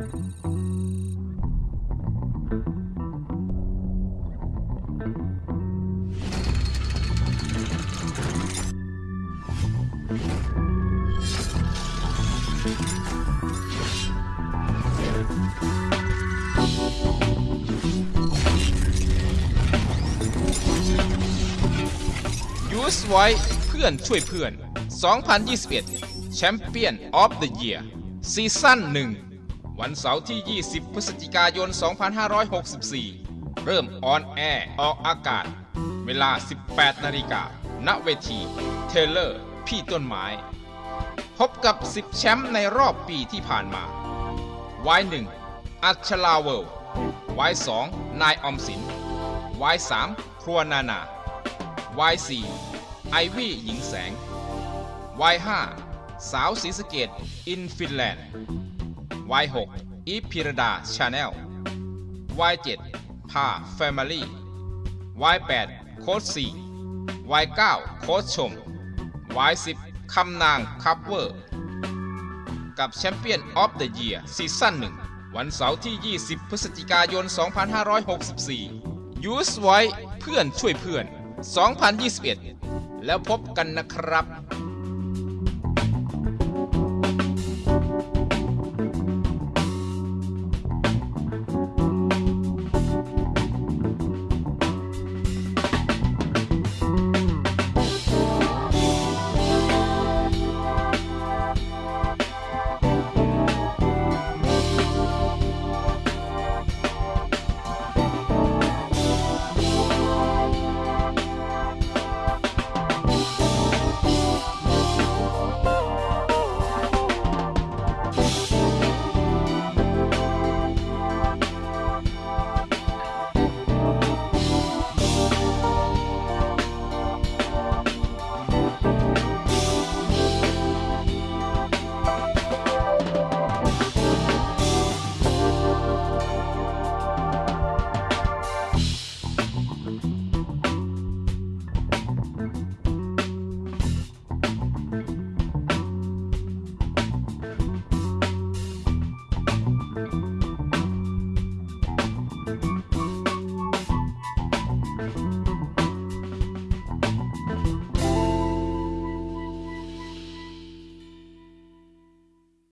ยูสไว้เพื่อนช่วยเพื่อน 2021 Champion of the Year Season 1 วันเสาร์ที่ 20 พฤศจิกายน 2564 เริ่ม on air ออกอากาศ เวลา 18 นาฬิกา ณ เวที เทเลอร์ พี่ต้นไม้ พบกับ 10 แชมป์ในรอบปีที่ผ่านมา Y1 อัชลาเวล Y2 นายอมสิน Y3 ครัวนานา Y4 ไอวี่หญิงแสง Y5 สาวศรีสะเกษ in Finland Y6 อีพิรดา Channel Y7 พา Family Y8 โค้ด4 Y9 โค้ดชม Y10 คำนาง Cover กับ Champion of the Year Season 1วันเสาร์ที่ 20 พฤศจิกายน 2564 ยูสไว้เพื่อนช่วยเพื่อน 2021 แล้วพบกันนะครับ